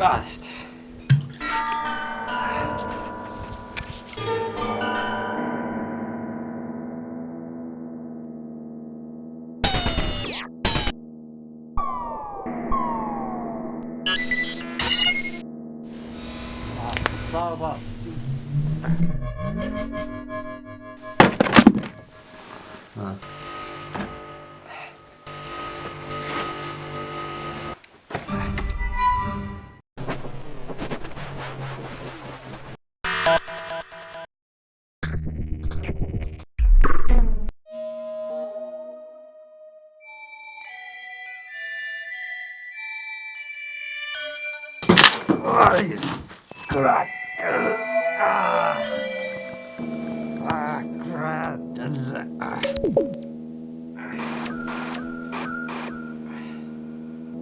got it. Wow, wow. Huh. Kurat. Ah, ah kurat. Dan sa... Ah.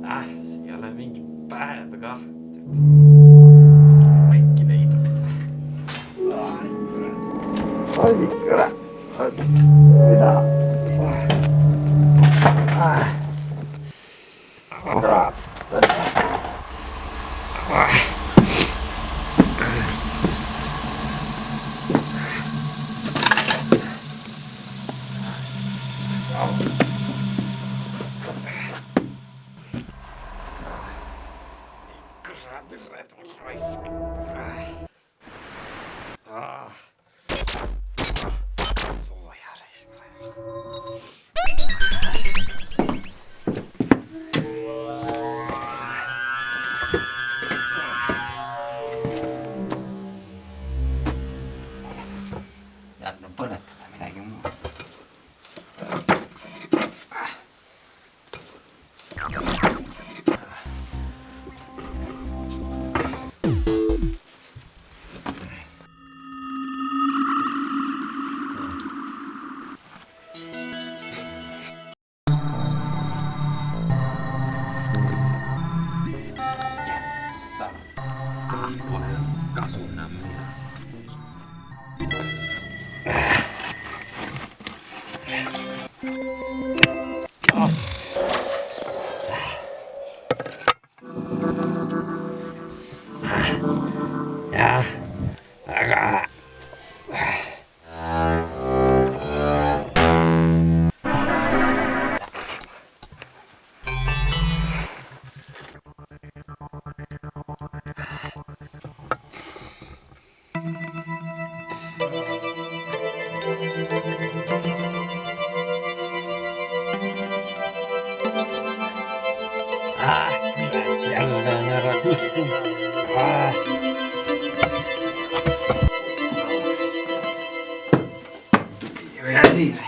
Ah, see ei ole mingi päev ka. äkki leidub. ai kurat. mida? Yandım, bana tutar. あっ Ah, la gusto. Ah. Che?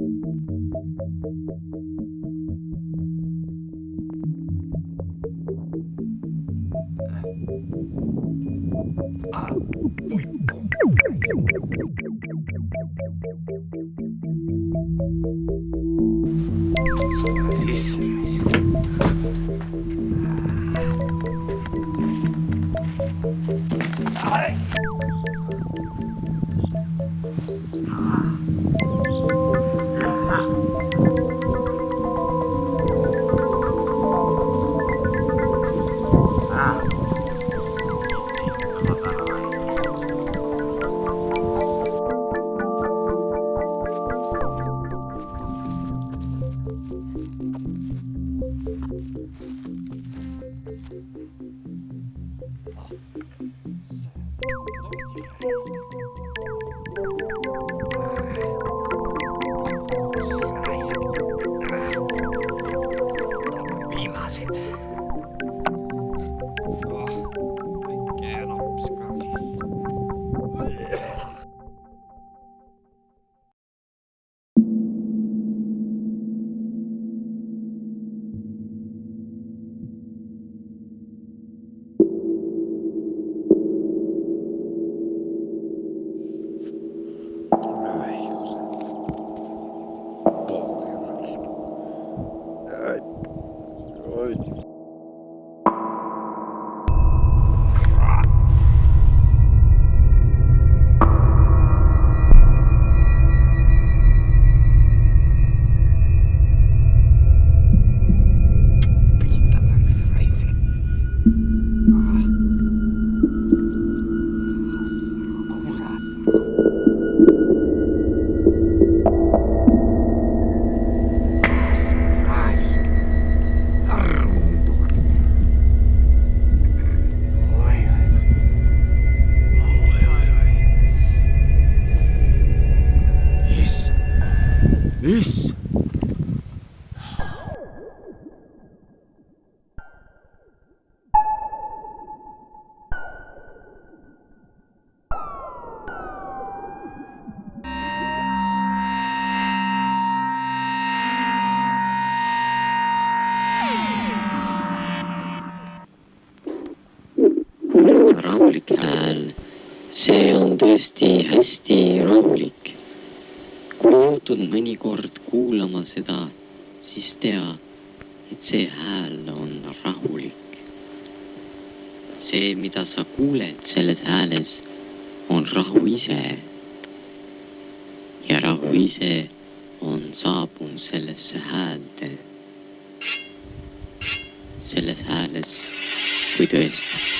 Peace. Nice. Don't be massive. This siis tea, et see hääl on rahulik. see, mida sa kuuled selles hääles, on rahu ise. ja rahu ise on saabunud sellesse häälde. selles hääles, kui tõesti